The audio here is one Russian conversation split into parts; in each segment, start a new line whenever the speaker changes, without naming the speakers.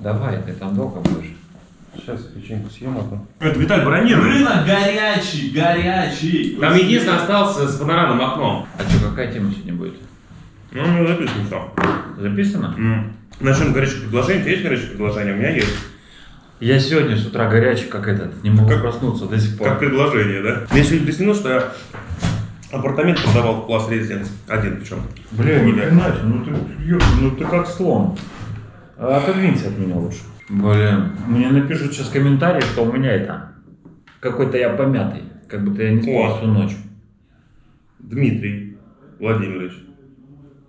Давай, ты там долго будешь.
Сейчас печеньку съем, а то.
Это Виталь бронирует.
Рынок горячий, горячий.
Там единственное остался с панорамным окном.
А что, какая тема сегодня будет?
Ну, не записано что.
Записано?
М. Начнем с горячих предложений. У тебя есть горячие предложения? У меня есть.
Я сегодня с утра горячий, как этот, не могу
Как-
проснуться до сих пор.
Как предложение, да? Мне сегодня приснилось, что я апартамент продавал в класс резиденс. Один причем.
Бля, хрена себе, ну ты, ну ты как слон. А Отодвинься от меня лучше. Блин, мне напишут сейчас комментарии, что у меня это, какой-то я помятый, как будто я не спал
О.
всю ночь.
Дмитрий Владимирович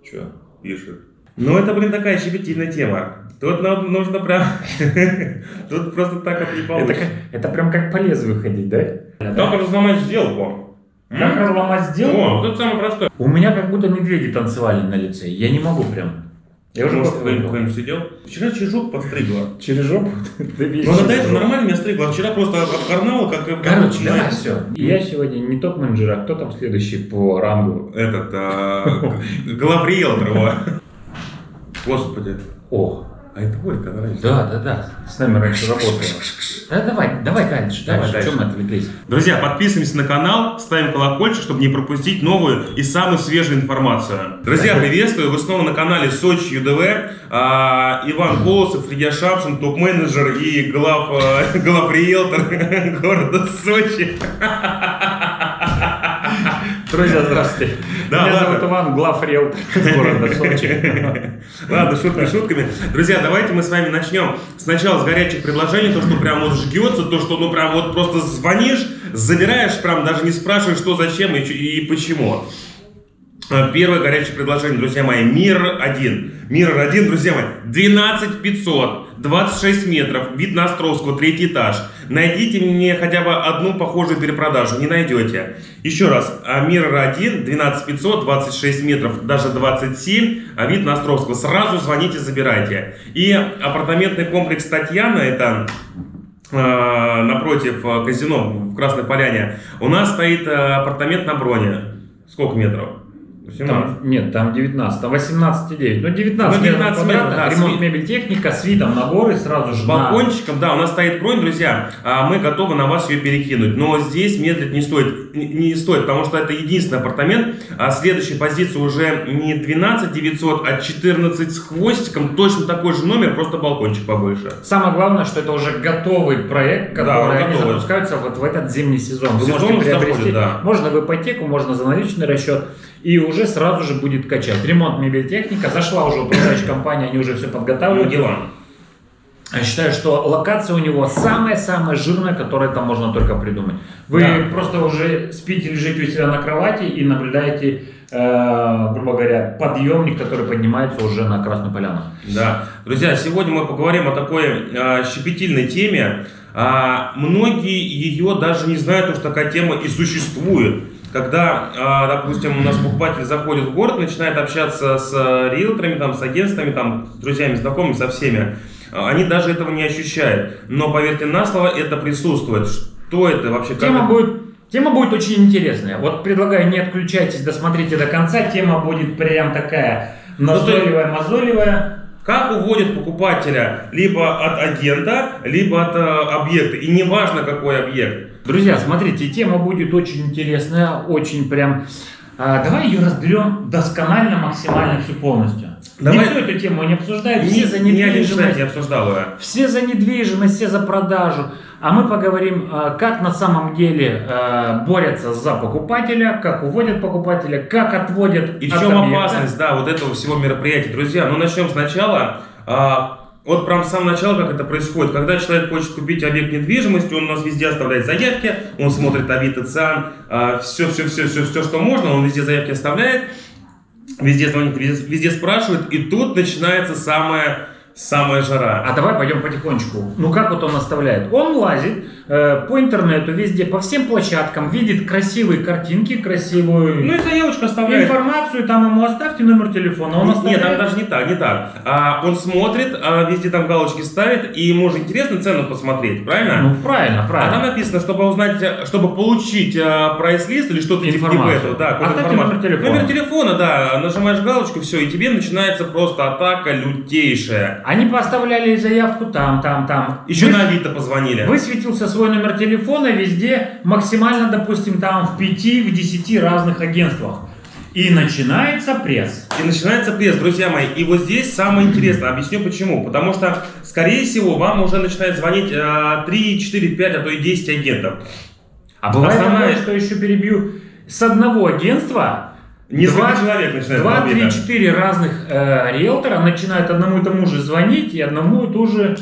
Че?
пишет. Ну, это, блин, такая щепетильная тема. Тут нам нужно прям... Тут просто так вот не получится.
это прям как по лезвию ходить, да?
Как разломать сделку?
Как разломать
О,
сделку?
вот это самое простое.
У меня как будто медведи танцевали на лице. Я не могу прям. Я уже
Может, кто-нибудь сидел? Вчера чижок подстригла.
Через жопу? Да
Ну, она до этого нормально меня стригла, а вчера просто обкарнала, как...
Короче, давай все. Я сегодня не топ-менеджер, а кто там следующий по рангу?
Этот, а, главриэлтор. Господи.
О,
А это Ольга, она раньше.
да, да, да. С нами раньше работала. Да, давай, давай дальше,
Давай
дальше. Чем мы отвлеклись?
Друзья, подписываемся на канал, ставим колокольчик, чтобы не пропустить новую и самую свежую информацию. Друзья, приветствую! Вы снова на канале Сочи ЮДВ. А, Иван Колосов, Илья Шапшин, топ-менеджер и глав, э, главриэлтор города Сочи.
Друзья, здравствуйте.
Да,
Меня
ладно.
зовут Иван, глав риэлтор города Сочи.
Ладно, шутки шутками. Друзья, давайте мы с вами начнем сначала с горячих предложений, то, что прям вот жгется, то, что ну прям вот просто звонишь, забираешь, прям даже не спрашиваешь, что, зачем и, и почему. А, Первое горячее предложение, друзья мои, Мир 1. Мир 1, друзья мои, 12 500, 26 метров, вид на Островского, третий этаж. Найдите мне хотя бы одну похожую перепродажу, не найдете. Еще раз, а, Мир 1, 12 500, 26 метров, даже 27, а вид на Островского. Сразу звоните, забирайте. И апартаментный комплекс Татьяна, это э, напротив э, казино в Красной Поляне, у нас стоит э, апартамент на броне. Сколько метров? 17.
Там, нет, там 19, там 18,9. Ну, 19,
Ну, 19
метров
метров, да,
ремонт мебель техника с видом на горы сразу же
С
на-
балкончиком, да, у нас стоит бронь, друзья, а мы готовы на вас ее перекинуть. Но здесь медлить не стоит, не, не стоит, потому что это единственный апартамент. А следующая позиция уже не 12 900, а 14 с хвостиком. Точно такой же номер, просто балкончик побольше.
Самое главное, что это уже готовый проект,
Да,
который
он
они
готовый.
запускаются вот в этот зимний сезон. Вы
Сезон
можете приобрести,
заходит, да.
можно в ипотеку, можно за наличный расчет, и уже сразу же будет качать. Ремонт мебель техника, зашла уже управляющая компания, они уже все
Ну,
подготавливают.
дела.
Я считаю, что локация у него самая-самая жирная, которая там можно только придумать. Вы
Да.
просто уже спите, лежите у себя на кровати и наблюдаете, э, грубо говоря, подъемник, который поднимается уже на Красную Поляну.
Да. Друзья, сегодня мы поговорим о такой э, щепетильной теме. А, многие ее даже не знают, что такая тема и существует. Когда, а, допустим, у нас покупатель заходит в город, начинает общаться с э, риэлторами, там, с агентствами, там, с друзьями, знакомыми, со всеми, а, они даже этого не ощущают. Но, поверьте на слово, это присутствует. Что это вообще? как
Тема
это?
будет, тема будет очень интересная. Вот предлагаю, не отключайтесь, досмотрите до конца. Тема будет прям такая назойливая, мозолевая.
Как уводят покупателя либо от агента, либо от э, объекта. И неважно, какой объект.
Друзья, смотрите, тема будет очень интересная, очень прям... а, давай ее разберем досконально, максимально всю полностью.
Давай.
Никто эту тему не обсуждает, все за недвижимость.
не обсуждал ее.
Все за недвижимость, все за продажу. А мы поговорим, а, как на самом деле а, борются за покупателя, как уводят покупателя, как отводят
И в чем
объекта.
опасность, да, вот этого всего мероприятия. Друзья, ну начнем сначала. А, вот прям с самого начала, как это происходит. Когда человек хочет купить объект недвижимости, он у нас везде оставляет заявки, он смотрит Авито, ЦИАН, все, все, все, все, все, что можно, он везде заявки оставляет, везде звонит, везде, везде спрашивает, и тут начинается самая, самая жара.
А давай пойдем потихонечку. Ну как вот он оставляет? Он лазит э, по интернету везде, по всем площадкам, видит красивые картинки, красивую
Ну и заявочку оставляет.
информацию, там ему оставьте номер телефона. Он
Нет,
оставляет.
там даже не так, не так. А, он смотрит, а, везде там галочки ставит, и ему же интересно цену посмотреть, правильно?
Ну правильно,
А там
правильно.
написано, чтобы узнать, э, чтобы получить э, прайс-лист или что-то типа
Информацию.
этого, да,
Оставьте номер телефона.
Номер телефона, да, нажимаешь галочку, все, и тебе начинается просто атака лютейшая.
Они поставляли заявку там, там, там.
Еще
Вы-
на Авито позвонили.
Высветился свой номер телефона везде, максимально, допустим, там в 5, в 10 разных агентствах. И начинается пресс.
И начинается пресс, друзья мои. И вот здесь самое интересное. Объясню почему. Потому что, скорее всего, вам уже начинает звонить э, 3, 4, 5, а то и 10 агентов.
А бывает
Основная-
такое, что еще перебью, с одного агентства
Несколько
Два-
человек начинает
Два, три,
да.
четыре разных э, риэлтора начинают одному и тому же звонить и одному и ту же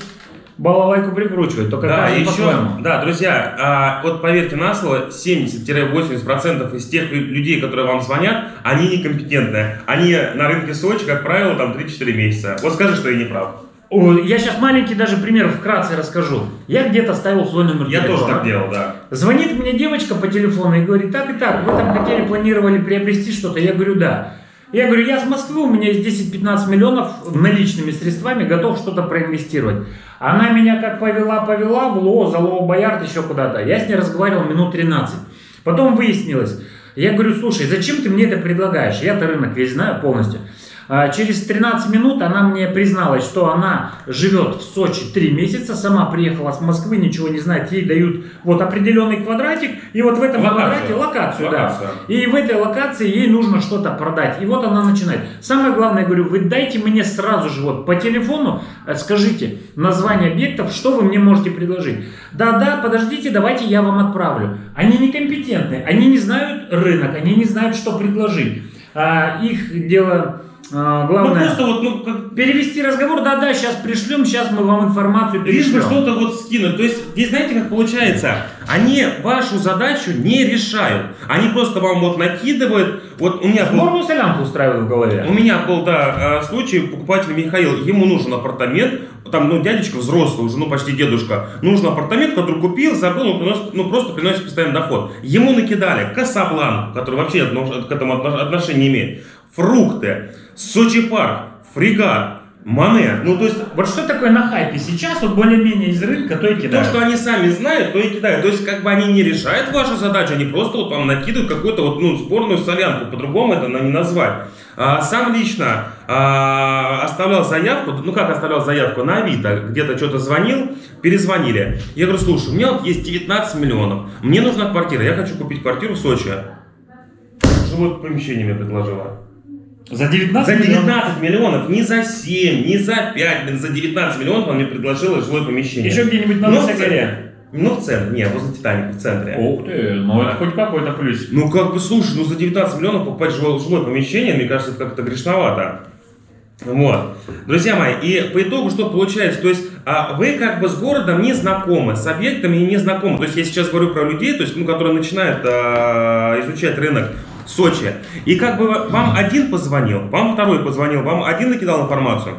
балалайку прикручивать. Только
Да, еще,
по-своему.
да, друзья, а, вот поверьте на слово, 70-80% из тех людей, которые вам звонят, они некомпетентные. Они на рынке Сочи, как правило, там 3-4 месяца. Вот скажи, что я не прав.
Я сейчас маленький даже пример вкратце расскажу. Я где-то ставил свой номер
Я
телефона.
тоже так делал, да.
Звонит мне девочка по телефону и говорит, так и так, вы там хотели, планировали приобрести что-то? Я говорю, да. Я говорю, я с Москвы, у меня есть 10-15 миллионов наличными средствами, готов что-то проинвестировать. Она меня как повела-повела в ЛО, Залово Боярд, еще куда-то. Я с ней разговаривал минут 13. Потом выяснилось, я говорю, слушай, зачем ты мне это предлагаешь? Я-то рынок весь знаю полностью. А, Через 13 минут она мне призналась, что она живет в Сочи 3 месяца, сама приехала с Москвы, ничего не знает, ей дают вот определенный квадратик, и вот в этом
Локацию.
квадрате локацию, да.
Локацию.
И в этой локации ей нужно что-то продать. И вот она начинает. Самое главное, я говорю, вы дайте мне сразу же вот по телефону, э, скажите название объектов, что вы мне можете предложить. Да-да, подождите, давайте я вам отправлю. Они некомпетентны, они не знают рынок, они не знают, что предложить. А, их дело а,
Ну
главное...
просто вот, ну, как,
Перевести разговор, да-да, сейчас пришлем, сейчас мы вам информацию
лишь бы
перешлем.
что-то вот скинуть. То есть, здесь знаете, как получается? Они вашу задачу не решают. Они просто вам вот накидывают. Вот у меня был
Норму солянку устраивают в голове.
У меня был, да, э, случай, покупатель Михаил, ему нужен апартамент, там, ну, дядечка взрослый уже, ну, почти дедушка, нужен апартамент, который купил, забыл, он приносит, ну, просто приносит постоянный доход. Ему накидали Касабланку, который вообще к этому отно- отношения не имеет, фрукты, Сочи парк, фрегат, Мане. Ну, то есть,
Вот что такое на хайпе сейчас, вот более-менее из рынка, то и
то,
кидают.
что они сами знают, то и кидают. То есть, как бы они не решают вашу задачу, они просто вот вам накидывают какую-то вот, ну, сборную солянку, по-другому это не назвать. А, сам лично а, оставлял заявку, ну как оставлял заявку, на Авито, где-то что-то звонил, перезвонили. Я говорю, слушай, у меня вот есть 19 миллионов, мне нужна квартира, я хочу купить квартиру в Сочи. Жилое помещение мне предложила.
За 19
За
миллионов?
19 миллионов, не за 7, не за 5, блин, за 19 миллионов он мне предложила жилое помещение.
Еще где-нибудь на Высокоре.
центре. Ну, в центре, не, возле Титаника, в центре.
Ух ты, ну это хоть какой-то плюс.
Ну, как бы, слушай, ну за 19 миллионов покупать жилое, жилое помещение, мне кажется, это как-то грешновато. Вот. Друзья мои, и по итогу что получается? То есть а, вы как бы с городом не знакомы, с объектами не знакомы. То есть я сейчас говорю про людей, то есть, ну, которые начинают а, изучать рынок Сочи. И как бы вам один позвонил, вам второй позвонил, вам один накидал информацию,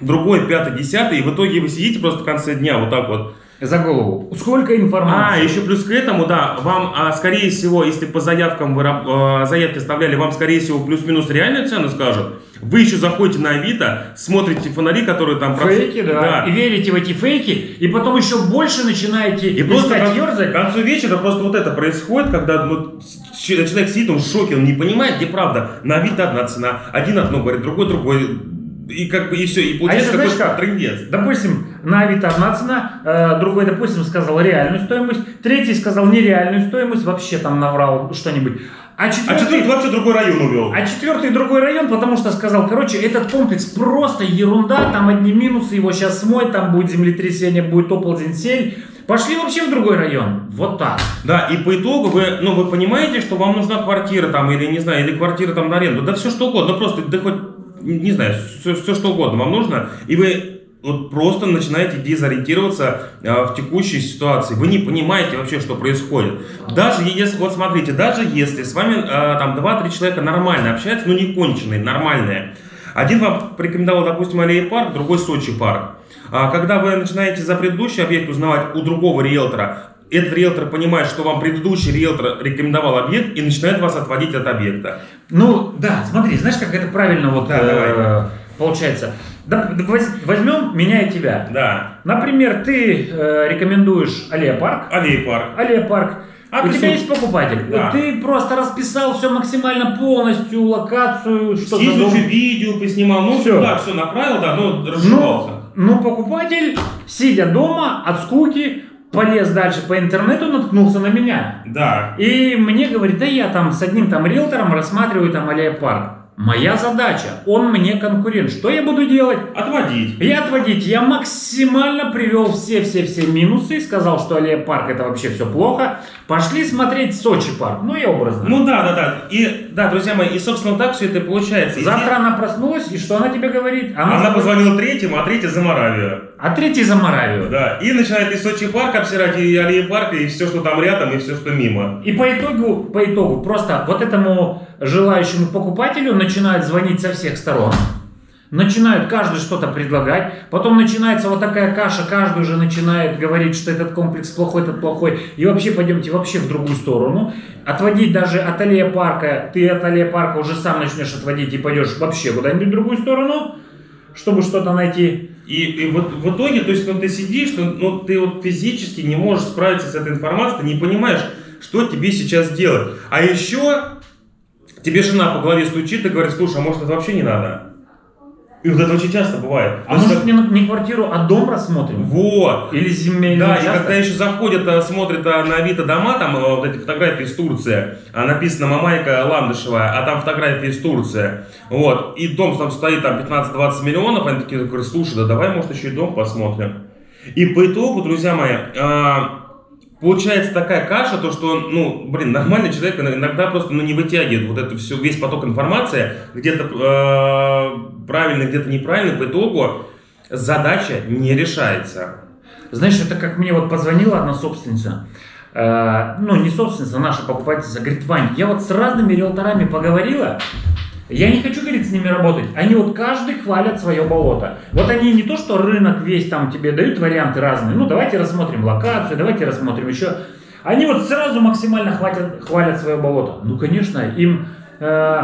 другой, пятый, десятый, и в итоге вы сидите просто в конце дня вот так вот
За голову. Сколько
а,
информации?
еще плюс к этому, да, вам, а, скорее всего, если по заявкам вы а, заявки оставляли, вам, скорее всего, плюс-минус реальную цену скажут. Вы еще заходите на Авито, смотрите фонари, которые там... проц-
Фейки, да. И верите в эти фейки, и потом еще больше начинаете
И просто к, к концу вечера просто вот это происходит, когда ну, человек сидит, он в шоке, он не понимает, где правда. На Авито одна цена, один одно говорит, другой другой. И как бы и все, и получается
еще знаешь
какой-то
как?
трындец.
Допустим, на Авито одна цена, э, другой, допустим, сказал реальную стоимость, третий сказал нереальную стоимость, вообще там наврал что-нибудь. А
А
четвертый,
четвертый вообще другой район увел.
а четвертый другой район, потому что сказал, короче, этот комплекс просто ерунда, там одни минусы, его сейчас смоет, там будет землетрясение, будет оползень, сель. Пошли вообще в другой район. Вот так.
Да, и по итогу вы, ну, вы понимаете, что вам нужна квартира там, или не знаю, или квартира там на аренду, да все что угодно, просто, да хоть, не знаю, все, все что угодно вам нужно, и вы вот просто начинаете дезориентироваться э, в текущей ситуации. Вы не понимаете вообще, что происходит. Даже если, вот смотрите, даже если с вами э, там 2-3 человека нормально общаются, ну не конченые, нормальные, один вам порекомендовал, допустим, Аллея парк, другой Сочи парк. А когда вы начинаете за предыдущий объект узнавать у другого риэлтора, этот риэлтор понимает, что вам предыдущий риэлтор рекомендовал объект и начинает вас отводить от объекта.
Ну, да, смотри, знаешь, как это правильно вот
Да,
э, получается. Да, да воз- возьмем меня и тебя.
Да.
Например, ты э, рекомендуешь Аллея парк,
Аллея парк.
Аллея парк,
А
у тебя есть покупатель.
Да.
Ты просто расписал все максимально полностью, локацию, что
Съездил,
задумал.
что видео поснимал, ну
Всё.
да, все направил, да, ну
Ну,
разжевался.
ну, покупатель, сидя дома от скуки, полез дальше по интернету, наткнулся на меня.
Да.
И мне говорит, да я там с одним там риэлтором рассматриваю там аллея парк. Моя задача, он мне конкурент. Что я буду делать?
Отводить.
Я отводить, я максимально привел все-все-все минусы, сказал, что аллея парк это вообще все плохо. Пошли смотреть Сочи парк, ну я образно.
Ну да, да, да. И да, друзья мои, и собственно так все это и получается. И
Завтра она проснулась, и что она тебе говорит?
Она,
говорит,
позвонила третьему, а третий за Моравию.
А третий за Моравию.
Да. И начинает и Сочи парк обсирать, и аллеи парка, и все, что там рядом, и все, что мимо.
И по итогу, по итогу, просто вот этому желающему покупателю начинают звонить со всех сторон. Начинают каждый что-то предлагать, потом начинается вот такая каша, каждый уже начинает говорить, что этот комплекс плохой, этот плохой, и вообще пойдемте вообще в другую сторону. Отводить даже от аллея парка, ты от аллея парка уже сам начнешь отводить и пойдешь вообще куда-нибудь в другую сторону, чтобы что-то найти.
И, и вот в итоге, то есть, ну, ты сидишь, ну, ну, ты вот физически не можешь справиться с этой информацией, ты не понимаешь, что тебе сейчас делать. А еще тебе жена по голове стучит и говорит, слушай, а может это вообще не надо? И вот это очень часто бывает.
А
То
может не, на- не квартиру, а дом рассмотрим?
Вот.
Или земельный
Да, и
участок?
когда еще заходят, а, смотрят а, на Авито дома, там а, вот эти фотографии из Турции, а, написано Мамайка Ландышева, а там фотографии из Турции, вот, и дом там стоит там 15-20 миллионов, они такие говорят, слушай, да давай, может, еще и дом посмотрим. И по итогу, друзья мои, получается такая каша, то что, ну, блин, нормальный человек иногда просто ну, не вытягивает вот это все, весь поток информации, где-то э, правильно, где-то неправильно, по итогу задача не решается.
Знаешь, это как мне вот позвонила одна собственница, э, ну не собственница, а наша покупательница, говорит, Вань, я вот с разными риэлторами поговорила, я не хочу, говорит, с ними работать. Они вот каждый хвалят свое болото. Вот они не то, что рынок весь там тебе дают варианты разные. Ну, давайте рассмотрим локацию, давайте рассмотрим еще. Они вот сразу максимально хватят, хвалят свое болото. Ну, конечно, им э,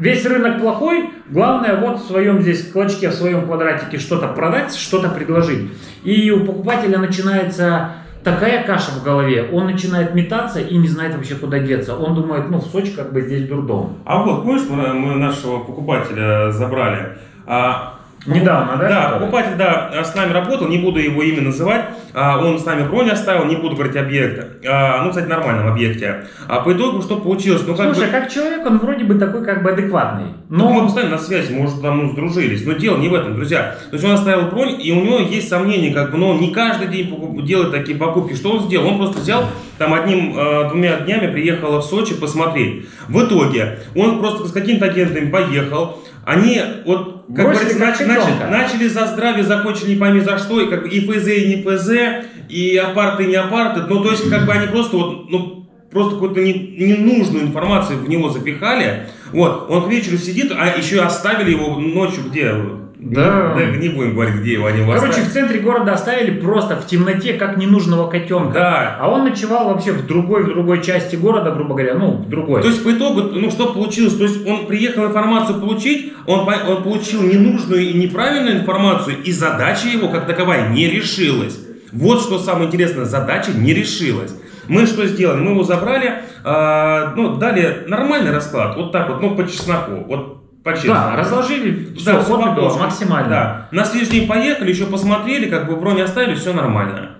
весь рынок плохой. Главное вот в своем здесь клочке, в своем квадратике что-то продать, что-то предложить. И у покупателя начинается такая каша в голове, он начинает метаться и не знает вообще куда деться. Он думает, ну в Сочи как бы здесь дурдом.
А вот, помнишь, мы, мы нашего покупателя забрали? А,
Недавно, да?
Да, покупатель, да, с нами работал, не буду его имя называть. А, он с нами бронь оставил, не буду говорить объект. А, ну, кстати, нормальном объекте. А по итогу что получилось? Ну, как
Слушай,
бы...
как человек, он вроде бы такой как бы адекватный.
Ну, мы
Но
постоянно на связи, может, там, ну, сдружились. Но дело не в этом, друзья. То есть он оставил бронь, и у него есть сомнения, как бы, но он не каждый день делает такие покупки. Что он сделал? Он просто взял, там, одним-двумя днями приехал в Сочи посмотреть. В итоге он просто с каким-то агентом поехал. Они, вот, как
Бросили
говорится,
как
нач- начали, за здравие, закончили не пойми за что, и как бы и ФЗ, и не ФЗ, и апарты, и не апарты. Ну, то есть, как бы они просто вот, ну, просто какую-то не- ненужную информацию в него запихали. Вот, он к вечеру сидит, а еще оставили его ночью где?
Да.
Да, не будем говорить, где его они
Короче,
оставили.
в центре города оставили просто в темноте, как ненужного котенка.
Да.
А он ночевал вообще в другой, в другой части города, грубо говоря, ну, в другой.
То есть по итогу, ну что получилось? То есть он приехал информацию получить, он, он получил ненужную и неправильную информацию, и задача его как таковая не решилась. Вот что самое интересное, задача не решилась. Мы что сделали? Мы его забрали, а, ну, дали нормальный расклад, вот так вот, ну, по чесноку, вот по честному.
да, разложили все,
Да,
и
по
было, максимально.
Да. На следующий день поехали, еще посмотрели, как бы бронь оставили, все нормально.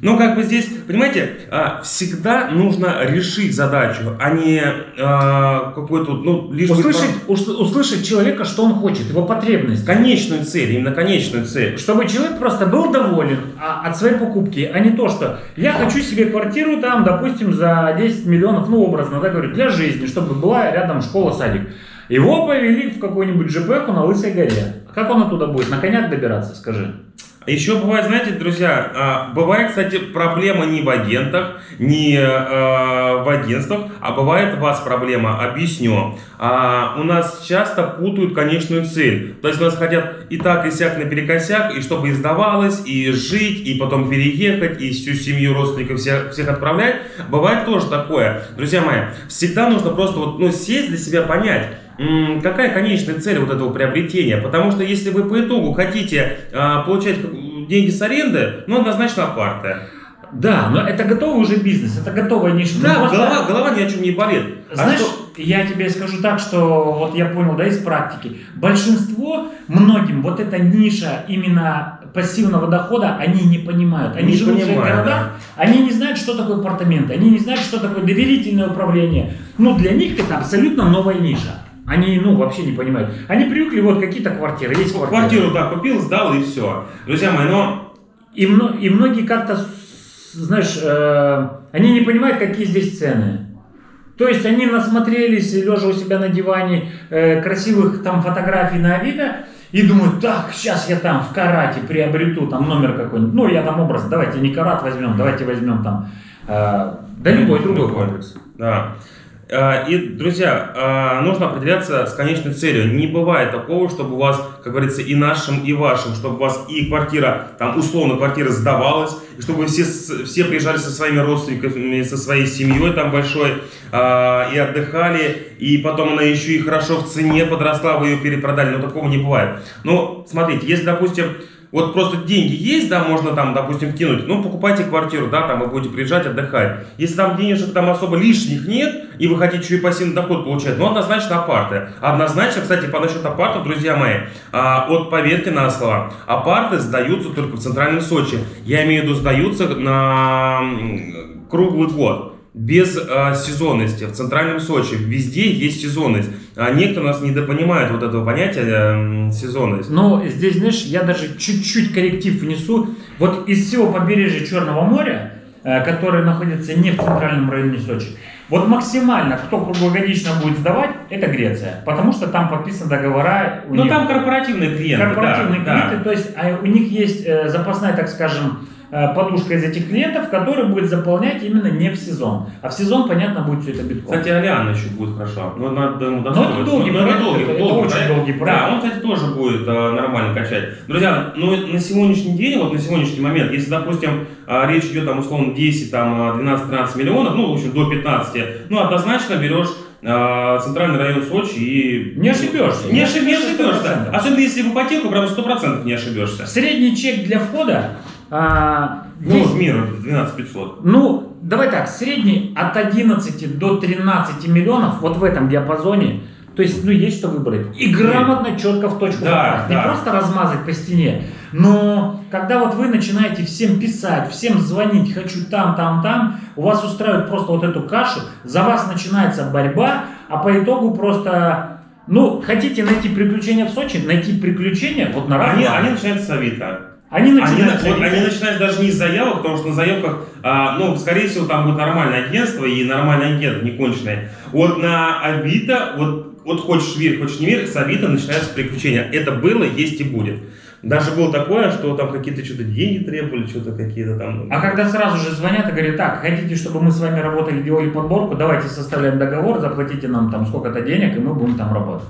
Но как бы здесь, понимаете, а, всегда нужно решить задачу, а не а, какой-то, ну, лишь
Услышать, ус- услышать человека, что он хочет, его потребность.
конечную цель, именно конечную цель.
Чтобы человек просто был доволен а, от своей покупки, а не то, что я хочу себе квартиру там, допустим, за 10 миллионов, ну, образно, да, говорю, для жизни, чтобы была рядом школа, садик. Его повели в какую-нибудь ЖПХу на Лысой горе. Как он оттуда будет? На конях добираться, скажи.
Еще бывает, знаете, друзья, а, бывает, кстати, проблема не в агентах, не а, в агентствах, а бывает у вас проблема, объясню. А, у нас часто путают конечную цель. То есть у нас хотят и так, и сяк наперекосяк, и чтобы и сдавалось, и жить, и потом переехать, и всю семью родственников всех, всех отправлять. Бывает тоже такое. Друзья мои, всегда нужно просто вот, ну, сесть для себя, понять, Какая конечная цель вот этого приобретения? Потому что если вы по итогу хотите а, получать деньги с аренды, ну однозначно апарты.
Да, но это готовый уже бизнес, это готовая ниша. Ну,
Да,
просто-
голова, голова ни о чем не болит. А
Знаешь,
что-
я тебе скажу так, что вот я понял, да, из практики. Большинство, многим вот эта ниша именно пассивного дохода, они не понимают. Они
Не
живут в своих городах, они не знают, что такое апартаменты, они не знают, что такое доверительное управление. Ну, для них это абсолютно новая ниша. Они, ну, вообще не понимают. Они привыкли, вот какие-то квартиры, есть квартиры.
Квартиру, да, купил, сдал и все. Друзья мои, но
И, мно- и многие как-то, знаешь, э, они не понимают, какие здесь цены. То есть они насмотрелись, лежа у себя на диване, э, красивых там фотографий на Авито, и думают, так, сейчас я там в карате приобрету там номер какой-нибудь. Ну, я там образ, давайте не карат возьмем, давайте возьмем там, э, да любой другой комплекс.
Да. А, И, друзья, а, нужно определяться с конечной целью. Не бывает такого, чтобы у вас, как говорится, и нашим, и вашим, чтобы у вас и квартира, там, условно, квартира сдавалась, и чтобы все, все приезжали со своими родственниками, со своей семьей там большой, а, и отдыхали, и потом она еще и хорошо в цене подросла, вы ее перепродали, но такого не бывает. Но, смотрите, если, допустим, вот просто деньги есть, да, можно там, допустим, вкинуть, ну, покупайте квартиру, да, там вы будете приезжать, отдыхать. Если там денежек там особо лишних нет, и вы хотите еще и пассивный доход получать, ну, однозначно апарты. Однозначно, кстати, по насчет апартов, друзья мои, а, вот поверьте на слово, апарты сдаются только в Центральном Сочи. Я имею в виду, сдаются на круглый год. Без а, сезонности. В центральном Сочи везде есть сезонность. А некоторые у нас недопонимают вот этого понятия м, сезонность.
Но здесь, знаешь, я даже чуть-чуть корректив внесу. Вот из всего побережья Черного моря, э, которое находится не в центральном районе Сочи, вот максимально, кто круглогодично будет сдавать, это Греция. Потому что там подписаны договора.
Ну там корпоративные клиенты.
корпоративные
да, да.
клиенты, то есть а у них есть э, запасная, так скажем, э, подушка из этих клиентов, который будет заполнять именно не в сезон. А в сезон, понятно, будет все это битком.
Кстати, Алиана еще будет хорошо. Но надо ему
Но это долгий
Ну, это
проект,
долгий,
это- это
долгий
очень
проект.
долгий проект.
Да, он, кстати, тоже будет э, нормально качать. Друзья, ну на сегодняшний день, вот на сегодняшний момент, если, допустим, э, речь идет там условно 10, там, э, 12-13 миллионов, ну, в общем, до 15, ну, однозначно берешь э, центральный район Сочи и...
Не ошибешься.
Не, ошиб- не ошибешься.
100%.
Особенно если в ипотеку, прям 100% не ошибешься.
Средний чек для входа а,
Ну,
есть-
в мир 12 500.
Ну, давай так, средний от 11 до 13 миллионов, вот в этом диапазоне, то есть, ну, есть что выбрать. И грамотно, четко в точку
Да,
попасть.
да.
Не просто размазать по стене, но когда вот вы начинаете всем писать, всем звонить, хочу там, там, там, у вас устраивает просто вот эту кашу, за вас начинается борьба, а по итогу просто, ну, хотите найти приключения в Сочи, найти приключения вот на
Они, они начинают с Авито.
Они
Они,
начинают...
вот они начинают даже не с заявок, потому что на заявках, а, ну, скорее всего, там будет нормальное агентство и нормальные агенты, не конченые. Вот на Авито, вот, вот хочешь верь, хочешь не верь, с Авито начинаются приключения. Это было, есть и будет. Даже было такое, что там какие-то что-то деньги требовали, что-то какие-то там...
А когда сразу же звонят и говорят, так, хотите, чтобы мы с вами работали, делали подборку, давайте составляем договор, заплатите нам там сколько-то денег, и мы будем там работать.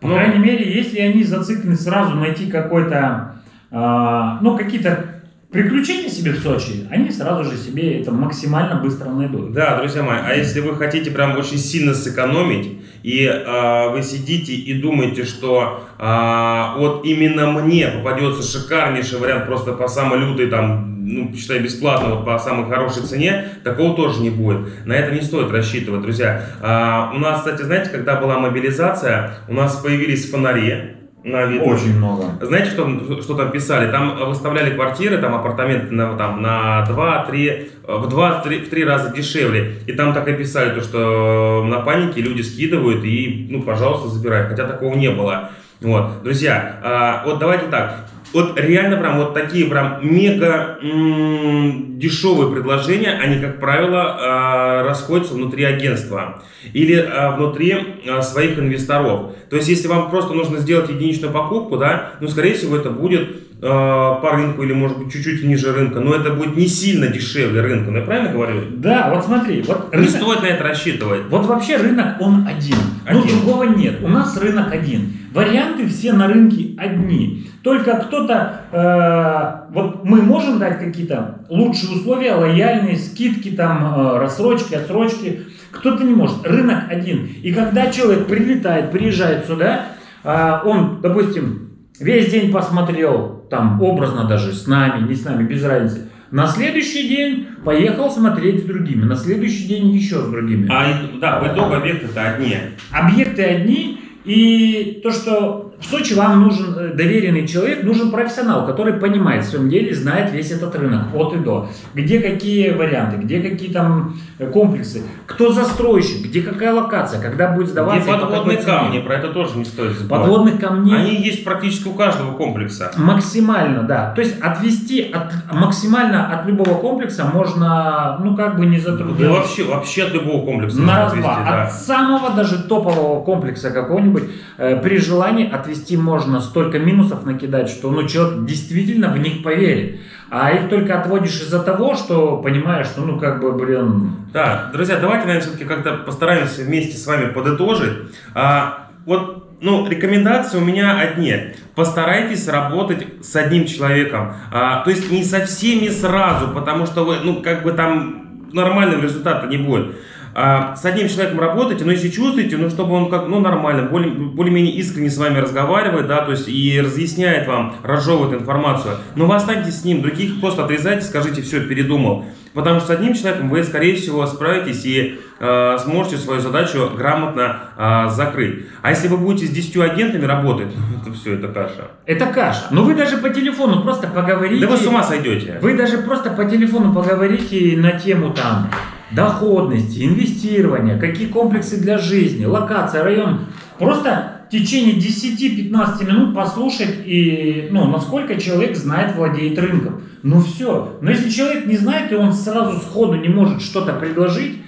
По
Ну.
крайней мере, если они зациклены сразу найти какой-то, ну, какие-то приключения себе в Сочи, они сразу же себе это максимально быстро найдут.
Да, друзья мои, а если вы хотите прям очень сильно сэкономить, и а, вы сидите и думаете, что а, вот именно мне попадется шикарнейший вариант просто по самой лютой, там, ну, считай, бесплатно, вот по самой хорошей цене, такого тоже не будет. На это не стоит рассчитывать, друзья. А, у нас, кстати, знаете, когда была мобилизация, у нас появились фонари на виду.
Очень много.
Знаете, что, что там писали? Там выставляли квартиры, там апартаменты на, там, на 2-3, в 2-3 в три раза дешевле. И там так и писали, то, что на панике люди скидывают и, ну, пожалуйста, забирай. Хотя такого не было. Вот, друзья, а, вот давайте так. Вот реально прям вот такие прям мега дешевые предложения, они, как правило, а, расходятся внутри агентства или а, внутри а, своих инвесторов. То есть, если вам просто нужно сделать единичную покупку, да, ну, скорее всего, это будет по рынку или, может быть, чуть-чуть ниже рынка, но это будет не сильно дешевле рынка, ну, я правильно говорю?
Да, вот смотри, вот
Не
рынок-
стоит на это рассчитывать.
Вот вообще рынок он один. Ну,
Один.
другого нет. У нас рынок один. Варианты все на рынке одни. Только кто-то, э, вот мы можем дать какие-то лучшие условия, лояльные, скидки, там, э, рассрочки, отсрочки. Кто-то не может. Рынок один. И когда человек прилетает, приезжает сюда, э, он, допустим, весь день посмотрел, там, образно даже, с нами, не с нами, без разницы, На следующий день поехал смотреть с другими, на следующий день еще с другими.
А, да, в итоге объекты-то одни.
Объекты одни, и то, что в Сочи вам нужен э, доверенный человек, нужен профессионал, который понимает в своем деле, знает весь этот рынок от и до. Где какие варианты, где какие там э, комплексы, кто застройщик, где какая локация, когда будет
Где
сдаваться. по
подводные камни, про это тоже не стоит забывать.
Подводных камней.
Они есть практически у каждого комплекса.
Максимально, да. То есть отвести от, максимально от любого комплекса можно, ну как бы не
Да
затруднять.
вообще, вообще от любого комплекса
На раз-два.
отвести, да.
От самого даже топового комплекса какого-нибудь э, при желании отвести можно столько минусов накидать, что ну, человек действительно в них поверит. А их только отводишь из-за того, что понимаешь, что ну как бы, блин,
Да, друзья, давайте, наверное, все-таки как-то постараемся вместе с вами подытожить. А, вот, ну, рекомендации у меня одни. Постарайтесь работать с одним человеком. А, то есть не со всеми сразу, потому что вы, ну, как бы там нормального результата не будет. А, с одним человеком работайте, но если чувствуете, ну, чтобы он как, ну, нормально, более, более-менее искренне с вами разговаривает, да, то есть и разъясняет вам, разжевывает информацию, но вы останетесь с ним, других просто отрезайте, скажите, все, передумал. Потому что с одним человеком вы, скорее всего, справитесь и э, сможете свою задачу грамотно э, закрыть. А если вы будете с 10 агентами работать, это все, это каша.
это каша. Но вы даже по телефону просто поговорите.
Да вы с ума сойдете.
Вы даже просто по телефону поговорите на тему там доходности, инвестирования, какие комплексы для жизни, локация, район. Просто в течение 10-15 минут послушать и, ну, насколько человек знает, владеет рынком. Ну все. Но если человек не знает, и он сразу сходу не может что-то предложить,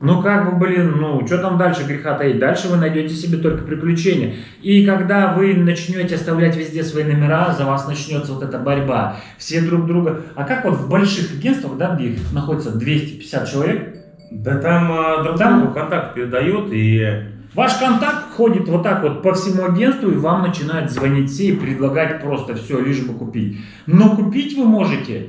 ну как бы, блин, ну что там дальше греха таить? Дальше вы найдете себе только приключения. И когда вы начнете оставлять везде свои номера, за вас начнется вот эта борьба. Все друг друга. А как вот в больших агентствах, да, где их находится 250 человек,
Да там э, друг
Там-
другу контакт передают и...
ваш контакт ходит вот так вот по всему агентству, и вам начинают звонить все и предлагать просто все, лишь бы купить. Но купить вы можете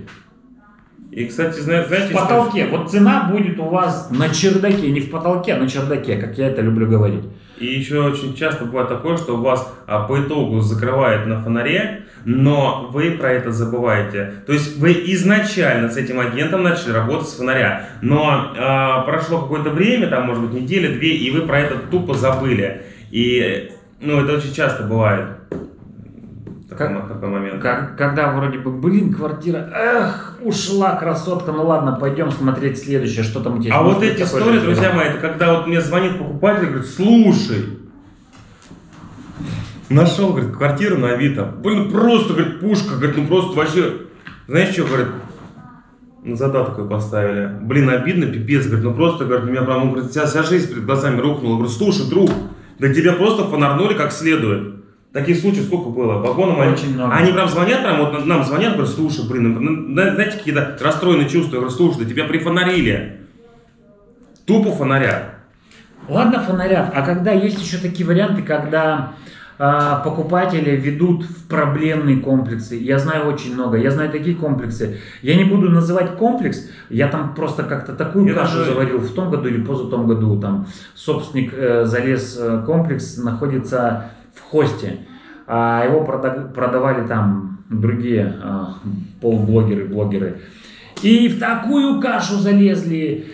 И, кстати, зна- знаете,
в потолке. Вот цена будет у вас на чердаке, не в потолке, а на чердаке, как я это люблю говорить.
И еще очень часто бывает такое, что у вас а, по итогу закрывает на фонаре, но вы про это забываете. То есть вы изначально с этим агентом начали работать с фонаря, но а, прошло какое-то время, там может быть неделя, две, и вы про это тупо забыли. И ну это очень часто бывает.
Как-
такой момент.
Как- когда вроде бы, блин, квартира, эх, ушла красотка, ну ладно, пойдем смотреть следующее, что там у тебя
А вот эти истории, друзья мои, это когда вот мне звонит покупатель и говорит, слушай, нашел, говорит, квартиру на Авито. Блин, просто, говорит, пушка, говорит, ну просто вообще, знаешь что, говорит, ну, задаток такой поставили. Блин, обидно, пипец, говорит, ну просто, говорит, у меня прям, говорит, вся, вся жизнь перед глазами рухнула. Говорю, слушай, друг, да тебя просто фонарнули как следует. Таких случаев сколько было? Вагоном они-
Очень много.
Они прям звонят, прям вот нам звонят, говорят, слушай, блин, ну, ну, знаете, какие-то расстроенные чувства. Я говорю, слушай, да тебя прифонарили. Тупо фонарят.
Ладно, фонарят, а когда есть еще такие варианты, когда а, покупатели ведут в проблемные комплексы. Я знаю очень много. Я знаю такие комплексы. Я не буду называть комплекс. Я там просто как-то такую
Я
кашу
даже-
заварил в том году или позатом году. Там собственник э, залез э, комплекс находится в хосте. А его прода- продавали там другие э, полублогеры, блогеры. И в такую кашу залезли.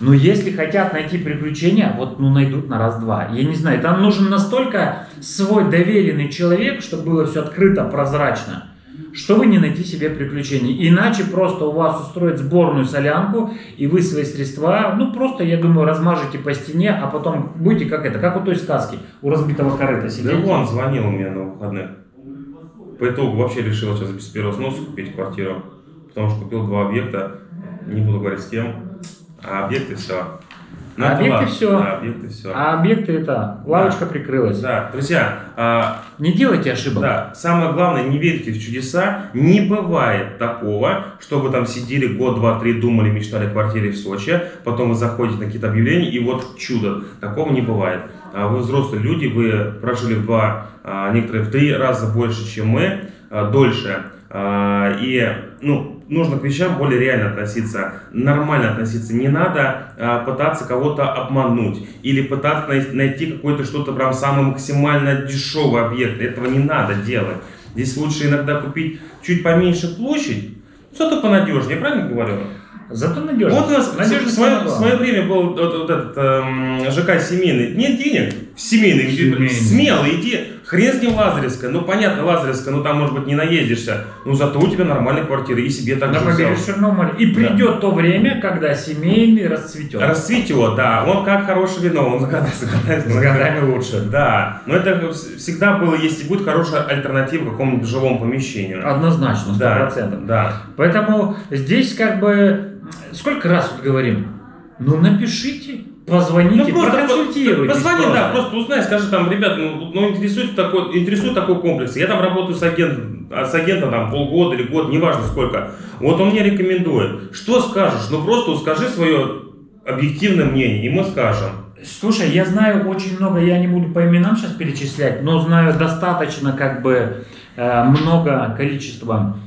Но если хотят найти приключения, вот ну найдут на раз-два. Я не знаю, там нужен настолько свой доверенный человек, чтобы было все открыто, прозрачно, чтобы не найти себе приключений. Иначе просто у вас устроят сборную солянку, и вы свои средства, ну просто, я думаю, размажете по стене, а потом будете как это, как у той сказки, у разбитого корыта
Да
сидеть.
вон звонил у меня на выходных. По итогу вообще решил сейчас без первого сноса купить квартиру. Потому что купил два объекта. Не буду говорить с кем. А объекты все.
А объекты всё.
Да, объекты все.
А объекты это, лавочка прикрылась.
Да, друзья, а,
Не делайте ошибок.
Да, самое главное, не верьте в чудеса. Не бывает такого, что вы там сидели год, два, три, думали, мечтали о квартире в Сочи, потом вы заходите на какие-то объявления, и вот чудо. Такого не бывает. А Вы взрослые люди, вы прожили в два, а, некоторые в три раза больше, чем мы, а, дольше. И, ну, нужно к вещам более реально относиться, нормально относиться. Не надо а, пытаться кого-то обмануть или пытаться най- найти какой-то что-то прям самый максимально дешевый объект. Этого не надо делать. Здесь лучше иногда купить чуть поменьше площадь, Зато понадежнее, правильно говорю?
Зато надежно.
Вот у нас в
Надежность
свое, в свое время был вот, вот этот эм, ЖК семейный. Нет денег, в семейный.
Семейный.
Смело иди. Хрен с ним Лазаревская. Ну, понятно, Лазаревская, ну там, может быть, не наедешься. Но зато у тебя нормальная квартира. И себе так
На
же
Черного моря. И придет то время, когда семейный расцветет.
Расцветет, да. Он как хорошее вино. Он годами, с годами,
лучше.
Да. Но это вс- всегда было, есть и будет хорошая альтернатива какому-нибудь жилому помещению.
Однозначно, сто
Да,
процентов.
да.
Поэтому здесь как бы сколько раз вот говорим, ну напишите, позвоните, проконсультируйтесь.
Позвони,
просто.
да, просто узнай, скажи там, ребят, ну, ну интересует такой, интересует такой комплекс. Я там работаю с агентом, а с агентом там полгода или год, неважно сколько. Вот он мне рекомендует. Что скажешь? Ну просто скажи свое объективное мнение, и мы скажем.
Слушай, я знаю очень много, я не буду по именам сейчас перечислять, но знаю достаточно как бы э, много количества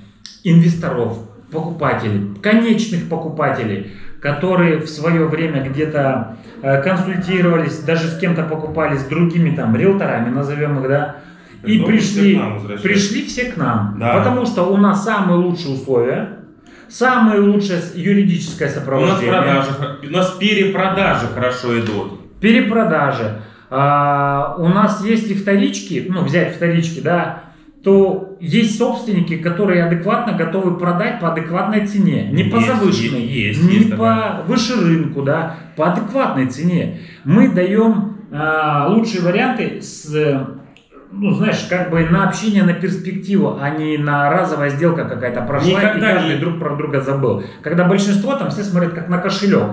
инвесторов, покупателей, конечных покупателей, которые в свое время где-то э, консультировались, даже с кем-то покупали, с другими там риэлторами, назовем их, да, и
Ну,
пришли,
все
пришли все к нам,
Да.
потому что у нас самые лучшие условия, самое лучшее юридическое
У нас
сопровождение.
продажи, у нас перепродажи хорошо идут.
перепродажи. А, у нас есть и вторички, ну, взять вторички, да, то есть собственники, которые адекватно готовы продать по адекватной цене. Не по
Есть,
завышенной,
есть,
не
есть
по
такое.
выше рынку, да, по адекватной цене. Мы даем а, лучшие варианты с, э, ну, знаешь, как бы на общение, на перспективу, а не на разовая сделка какая-то прошла,
Никогда
и каждый
не-
друг про друга забыл. Когда большинство там все смотрят как на кошелек.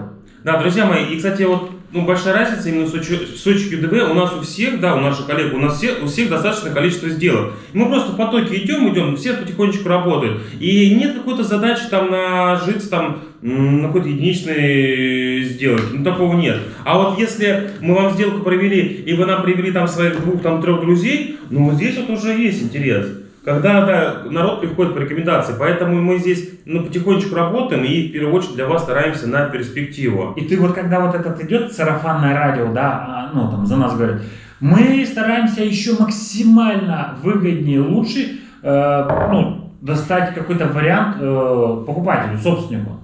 Да, друзья мои, и, кстати, вот ну, большая разница именно в Сочи, в Сочи QDV. У нас у всех, да, у наших коллег, у нас все, у всех достаточное количество сделок. Мы просто в потоке идем, идем, все потихонечку работают. И нет какой-то задачи там нажиться там на какой-то единичной сделке. Ну, такого нет. А вот если мы вам сделку провели, и вы нам привели там своих двух, там, трех друзей, ну, вот здесь вот уже есть интерес. Когда да, народ приходит по рекомендации, поэтому мы здесь ну, потихонечку работаем и в первую очередь для вас стараемся на перспективу.
И ты вот когда вот этот идет сарафанное радио, да, а, ну там за нас говорят, мы стараемся еще максимально выгоднее, лучше, э, ну, достать какой-то вариант э, покупателю, собственнику.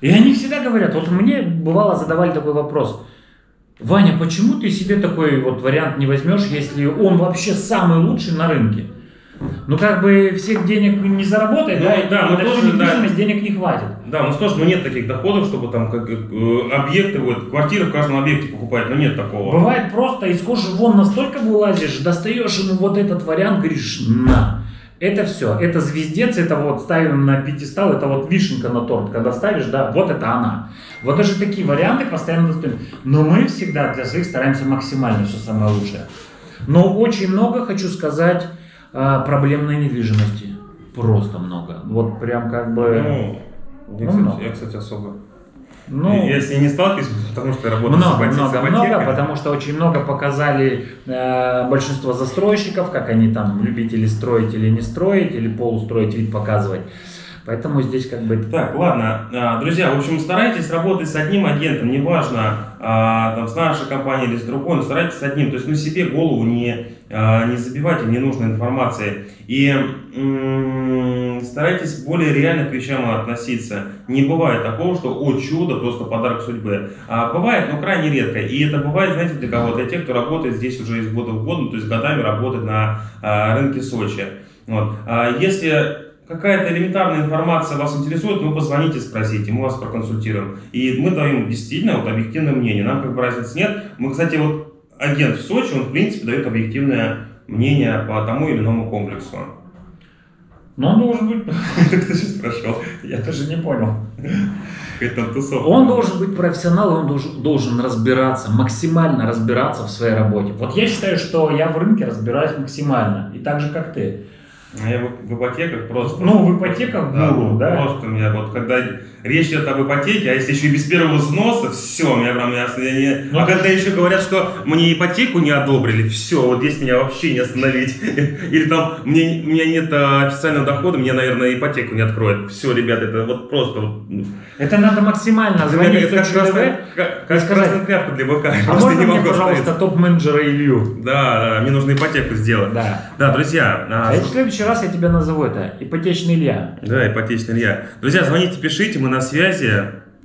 И они всегда говорят, вот мне бывало задавали такой вопрос, Ваня, почему ты себе такой вот вариант не возьмешь, если он вообще самый лучший на рынке? Ну как бы всех денег не заработает,
Ну,
да, и
да, мы тоже, да.
денег не хватит.
Да, у нас тоже ну, нет таких доходов, чтобы там как, э, объекты, вот, квартиры в каждом объекте покупать, но нет такого.
Бывает просто из кожи вон настолько вылазишь, достаешь ему вот этот вариант, говоришь, на. Это все, это звездец, это вот ставим на пьедестал, это вот вишенка на торт, когда ставишь, да, вот это она. Вот даже такие варианты постоянно достаем. Но мы всегда для своих стараемся максимально все самое лучшее. Но очень много, хочу сказать, проблемной недвижимости. Просто много. Вот прям как бы...
Ну, я,
Ну,
кстати,
много.
я, кстати, особо.
ну,
я с ней не сталкиваюсь, потому что я работаю с
Много,
ипотекой.
много,
с
много, потому что очень много показали э, большинство застройщиков, как они там любители строить или не строить, или полустроить вид показывать. Поэтому здесь как бы...
Так, ладно, А, друзья, в общем, старайтесь работать с одним агентом, неважно, а, там, с нашей компанией или с другой, но старайтесь с одним, то есть, ну, себе голову не, а, не забивайте ненужной информацией. И старайтесь более реально к вещам относиться. Не бывает такого, что, о, чудо, просто подарок судьбы. А, бывает, но крайне редко. И это бывает, знаете, для кого? Для тех, кто работает здесь уже из года в год, ну, то есть годами работает на рынке Сочи. Вот. Если какая-то элементарная информация вас интересует, ну позвоните, спросите, мы вас проконсультируем. И мы даем действительно вот объективное мнение. Нам как бы разницы нет. Мы, кстати, вот агент в Сочи, он в принципе дает объективное мнение по тому или иному комплексу.
Но он должен быть...
Кто сейчас прошел?
Я даже не понял. Он должен быть профессионал, он должен, должен разбираться, максимально разбираться в своей работе. Вот я считаю, что я в рынке разбираюсь максимально. И так же, как ты.
А я в, ипотеках просто...
Ну, в ипотеках гуру, да?
Просто у меня вот, когда речь идет об ипотеке, а если еще и без первого взноса, все, меня прям ясно. Я не...
Ну,
а когда еще говорят, что мне ипотеку не одобрили, все, вот здесь меня вообще не остановить. Или там, мне, у меня нет а, официального дохода, мне, наверное, ипотеку не откроют. Все, ребята, это вот просто... Вот, ну,
Это надо максимально звонить в
как, красная, как, как красная тряпка для быка.
А можно
не
мне,
могу
пожалуйста,
остановиться.
топ-менеджера Илью?
Да, да, мне нужно ипотеку сделать.
Да.
Да, друзья, а,
А это следующий раз я тебя назову это ипотечный Илья.
Да, ипотечный Илья. Друзья, звоните, пишите, мы на связи.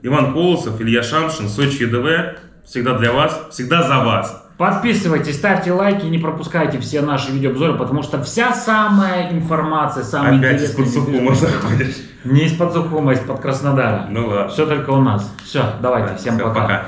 Иван Колосов, Илья Шамшин, Сочи ЕДВ. Всегда для вас, всегда за вас.
Подписывайтесь, ставьте лайки, не пропускайте все наши видеообзоры, потому что вся самая информация, самая
Опять из-под Сухума заходишь.
Не из-под Сухума, а из-под Краснодара.
Ну ладно.
Все только у нас. Все, давайте, всем
Всё,
пока.
пока.